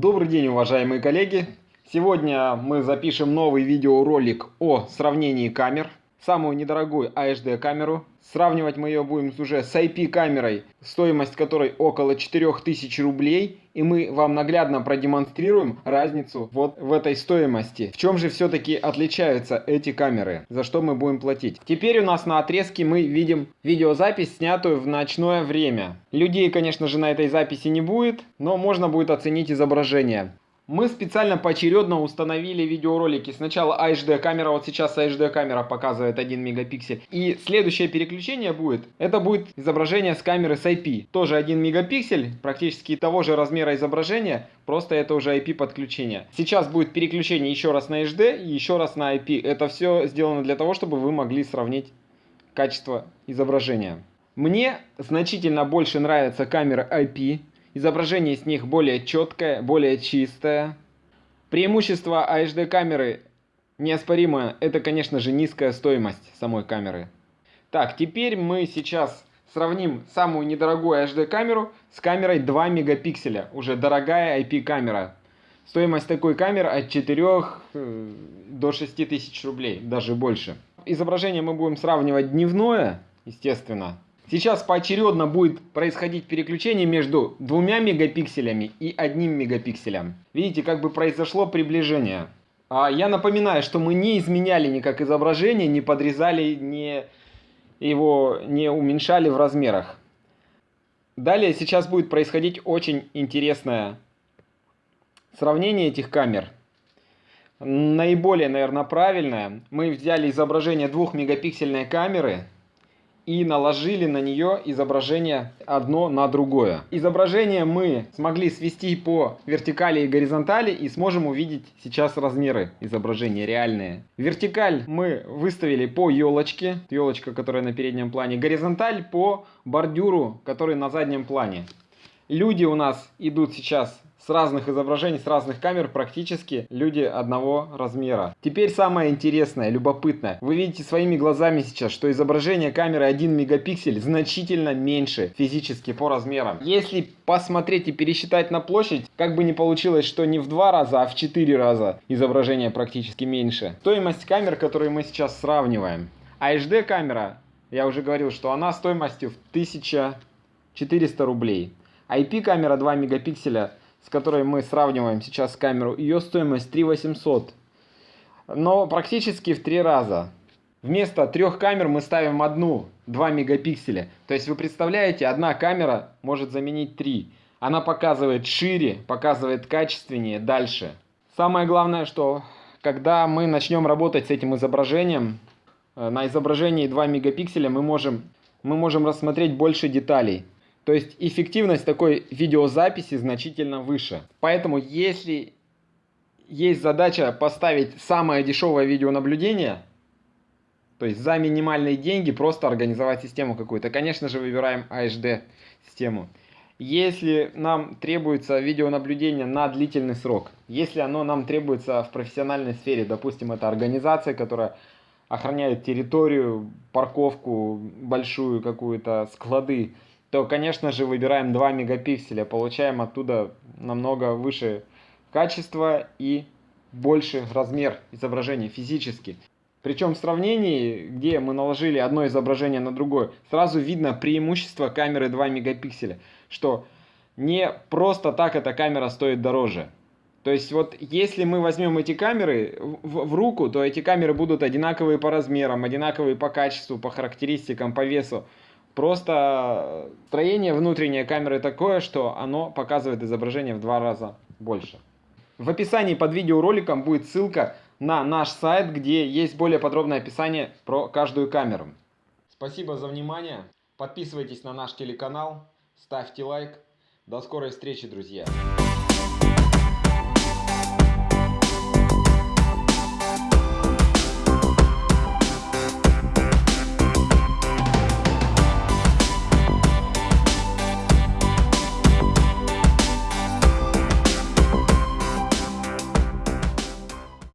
Добрый день, уважаемые коллеги! Сегодня мы запишем новый видеоролик о сравнении камер. Самую недорогую AHD камеру. Сравнивать мы ее будем уже с IP камерой, стоимость которой около 4000 рублей. И мы вам наглядно продемонстрируем разницу вот в этой стоимости. В чем же все-таки отличаются эти камеры, за что мы будем платить. Теперь у нас на отрезке мы видим видеозапись, снятую в ночное время. Людей, конечно же, на этой записи не будет, но можно будет оценить изображение. Мы специально поочередно установили видеоролики. Сначала HD камера, вот сейчас HD камера показывает 1 мегапиксель. И следующее переключение будет, это будет изображение с камеры с IP. Тоже 1 мегапиксель, практически того же размера изображения, просто это уже IP подключение. Сейчас будет переключение еще раз на HD и еще раз на IP. Это все сделано для того, чтобы вы могли сравнить качество изображения. Мне значительно больше нравится камера IP, Изображение с них более четкое, более чистое. Преимущество HD камеры неоспоримое. Это, конечно же, низкая стоимость самой камеры. Так, теперь мы сейчас сравним самую недорогую HD камеру с камерой 2 мегапикселя. Уже дорогая IP камера. Стоимость такой камеры от 4 э, до 6 тысяч рублей, даже больше. Изображение мы будем сравнивать дневное, естественно, Сейчас поочередно будет происходить переключение между двумя мегапикселями и одним мегапикселем. Видите, как бы произошло приближение. А я напоминаю, что мы не изменяли никак изображение, не подрезали, не его не уменьшали в размерах. Далее сейчас будет происходить очень интересное сравнение этих камер. Наиболее, наверное, правильное. Мы взяли изображение двухмегапиксельной камеры и наложили на нее изображение одно на другое. Изображение мы смогли свести по вертикали и горизонтали и сможем увидеть сейчас размеры изображения реальные. Вертикаль мы выставили по елочке, елочка, которая на переднем плане, горизонталь по бордюру, который на заднем плане. Люди у нас идут сейчас с разных изображений, с разных камер практически люди одного размера. Теперь самое интересное, любопытное. Вы видите своими глазами сейчас, что изображение камеры 1 мегапиксель значительно меньше физически по размерам. Если посмотреть и пересчитать на площадь, как бы не получилось, что не в два раза, а в четыре раза изображение практически меньше. Стоимость камер, которые мы сейчас сравниваем. HD камера, я уже говорил, что она стоимостью в 1400 рублей. IP камера 2 мегапикселя с которой мы сравниваем сейчас камеру, ее стоимость 3800. Но практически в три раза. Вместо трех камер мы ставим одну, 2 мегапикселя. То есть вы представляете, одна камера может заменить три. Она показывает шире, показывает качественнее, дальше. Самое главное, что когда мы начнем работать с этим изображением, э, на изображении 2 мегапикселя мы можем, мы можем рассмотреть больше деталей. То есть эффективность такой видеозаписи значительно выше. Поэтому если есть задача поставить самое дешевое видеонаблюдение, то есть за минимальные деньги просто организовать систему какую-то, конечно же выбираем AHD систему. Если нам требуется видеонаблюдение на длительный срок, если оно нам требуется в профессиональной сфере, допустим, это организация, которая охраняет территорию, парковку большую какую-то, склады, то, конечно же, выбираем 2 мегапикселя, получаем оттуда намного выше качество и больше размер изображения физически. Причем в сравнении, где мы наложили одно изображение на другое, сразу видно преимущество камеры 2 мегапикселя, что не просто так эта камера стоит дороже. То есть вот если мы возьмем эти камеры в, в руку, то эти камеры будут одинаковые по размерам, одинаковые по качеству, по характеристикам, по весу. Просто строение внутренней камеры такое, что оно показывает изображение в два раза больше. В описании под видеороликом будет ссылка на наш сайт, где есть более подробное описание про каждую камеру. Спасибо за внимание. Подписывайтесь на наш телеканал, ставьте лайк. До скорой встречи, друзья.